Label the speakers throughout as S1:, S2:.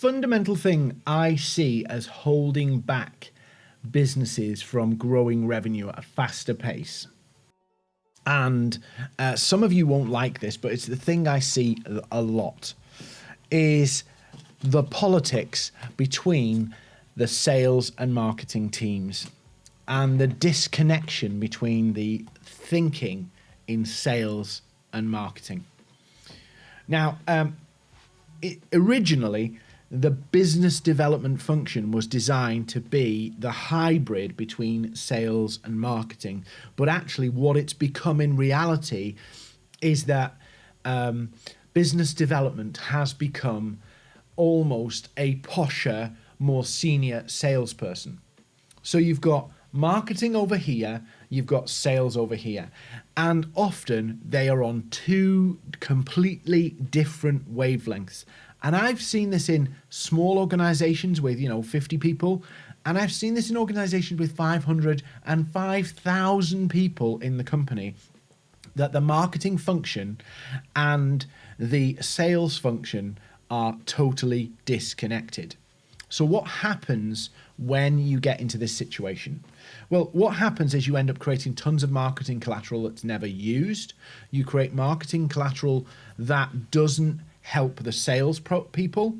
S1: fundamental thing I see as holding back businesses from growing revenue at a faster pace. And uh, some of you won't like this, but it's the thing I see a lot is the politics between the sales and marketing teams and the disconnection between the thinking in sales and marketing. Now, um, it, originally, the business development function was designed to be the hybrid between sales and marketing. But actually, what it's become in reality is that um, business development has become almost a posher, more senior salesperson. So you've got marketing over here, you've got sales over here. And often they are on two completely different wavelengths. And I've seen this in small organizations with, you know, 50 people. And I've seen this in organizations with 500 and 5,000 people in the company that the marketing function and the sales function are totally disconnected. So what happens when you get into this situation? Well, what happens is you end up creating tons of marketing collateral that's never used. You create marketing collateral that doesn't help the sales people.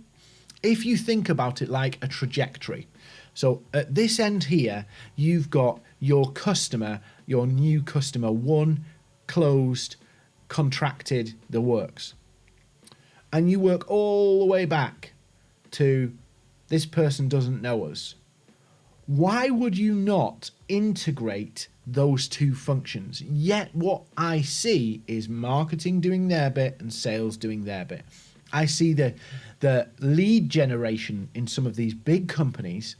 S1: If you think about it like a trajectory, so at this end here, you've got your customer, your new customer, won closed, contracted, the works. And you work all the way back to this person doesn't know us. Why would you not integrate those two functions. Yet what I see is marketing doing their bit and sales doing their bit. I see the the lead generation in some of these big companies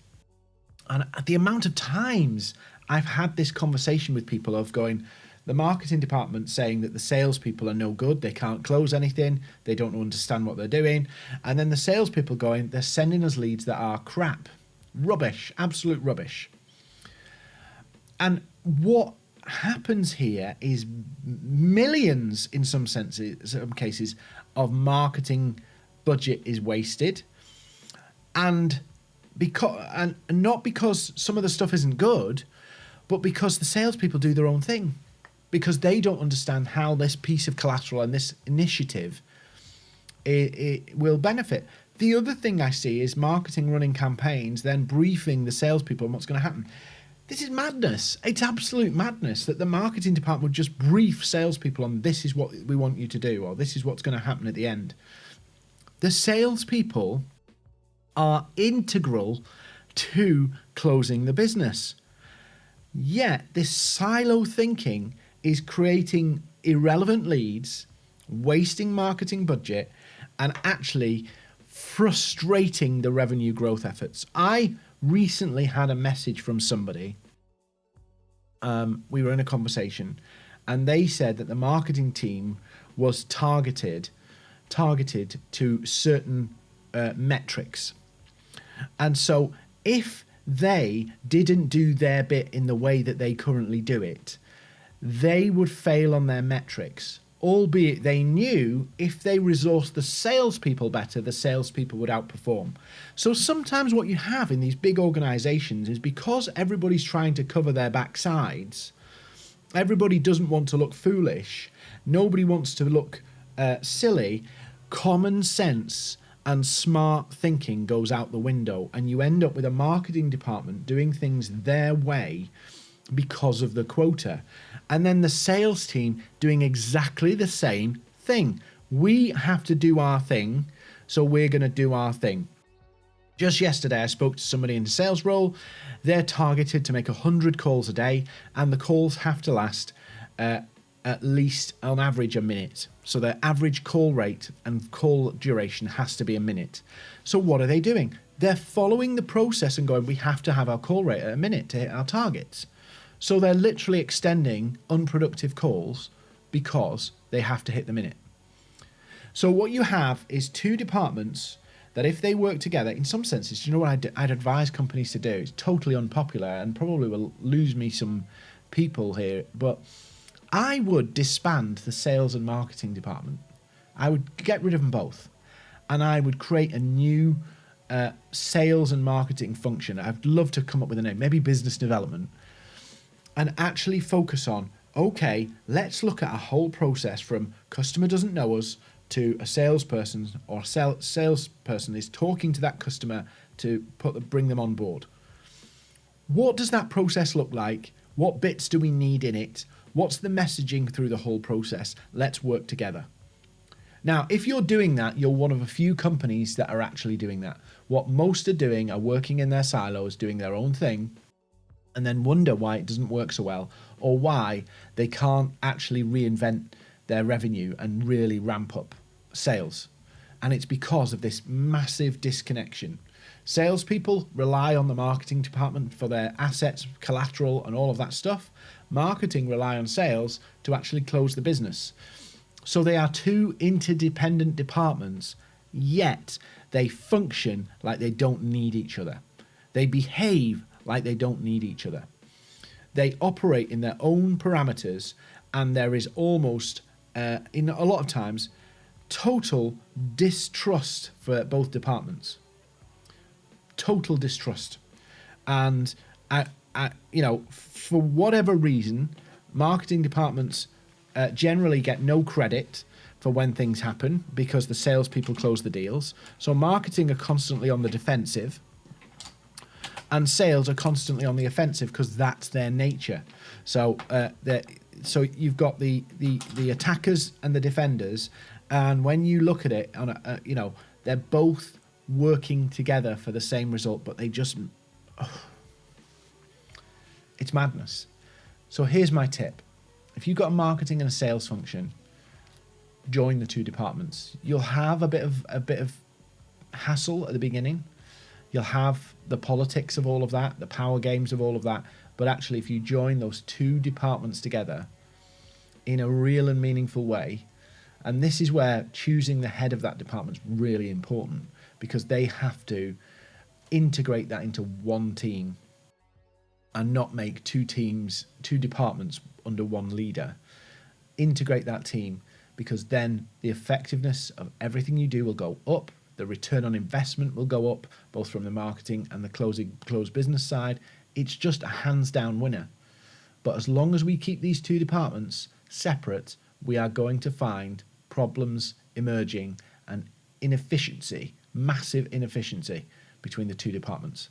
S1: and the amount of times I've had this conversation with people of going, the marketing department saying that the salespeople are no good, they can't close anything, they don't understand what they're doing, and then the salespeople going, they're sending us leads that are crap, rubbish, absolute rubbish. And what happens here is millions, in some senses, some cases, of marketing budget is wasted, and because and not because some of the stuff isn't good, but because the salespeople do their own thing, because they don't understand how this piece of collateral and this initiative it, it will benefit. The other thing I see is marketing running campaigns, then briefing the salespeople on what's going to happen. This is madness. It's absolute madness that the marketing department would just brief salespeople on this is what we want you to do or this is what's going to happen at the end. The salespeople are integral to closing the business. Yet this silo thinking is creating irrelevant leads, wasting marketing budget, and actually frustrating the revenue growth efforts. I recently had a message from somebody. Um, we were in a conversation, and they said that the marketing team was targeted targeted to certain uh, metrics, and so if they didn't do their bit in the way that they currently do it, they would fail on their metrics albeit they knew if they resourced the salespeople better, the salespeople would outperform. So sometimes what you have in these big organizations is because everybody's trying to cover their backsides, everybody doesn't want to look foolish, nobody wants to look uh, silly, common sense and smart thinking goes out the window, and you end up with a marketing department doing things their way because of the quota and then the sales team doing exactly the same thing. We have to do our thing, so we're going to do our thing. Just yesterday, I spoke to somebody in a sales role. They're targeted to make 100 calls a day, and the calls have to last uh, at least on average a minute. So their average call rate and call duration has to be a minute. So what are they doing? They're following the process and going, we have to have our call rate at a minute to hit our targets. So they're literally extending unproductive calls because they have to hit the minute. So what you have is two departments that if they work together, in some senses, you know what I'd, I'd advise companies to do? It's totally unpopular and probably will lose me some people here, but I would disband the sales and marketing department. I would get rid of them both, and I would create a new uh, sales and marketing function. I'd love to come up with a name, maybe business development, and actually focus on okay, let's look at a whole process from customer doesn't know us to a salesperson or sales salesperson is talking to that customer to put bring them on board. What does that process look like? What bits do we need in it? What's the messaging through the whole process? Let's work together. Now, if you're doing that, you're one of a few companies that are actually doing that. What most are doing are working in their silos, doing their own thing, and then wonder why it doesn't work so well or why they can't actually reinvent their revenue and really ramp up sales. And it's because of this massive disconnection. Salespeople rely on the marketing department for their assets, collateral, and all of that stuff. Marketing rely on sales to actually close the business. So they are two interdependent departments, yet they function like they don't need each other. They behave like they don't need each other. They operate in their own parameters, and there is almost, uh, in a lot of times, total distrust for both departments. Total distrust. And, I, I, you know, for whatever reason, marketing departments uh, generally get no credit for when things happen because the salespeople close the deals. So marketing are constantly on the defensive, and sales are constantly on the offensive because that's their nature. So uh, so you've got the, the the attackers and the defenders, and when you look at it on a, a you know they're both working together for the same result, but they just oh, it's madness. So here's my tip if you've got a marketing and a sales function, join the two departments. You'll have a bit of a bit of hassle at the beginning. You'll have the politics of all of that, the power games of all of that. But actually, if you join those two departments together in a real and meaningful way, and this is where choosing the head of that department is really important because they have to integrate that into one team and not make two teams, two departments under one leader. Integrate that team because then the effectiveness of everything you do will go up. The return on investment will go up, both from the marketing and the closing closed business side. It's just a hands down winner. But as long as we keep these two departments separate, we are going to find problems emerging and inefficiency, massive inefficiency between the two departments.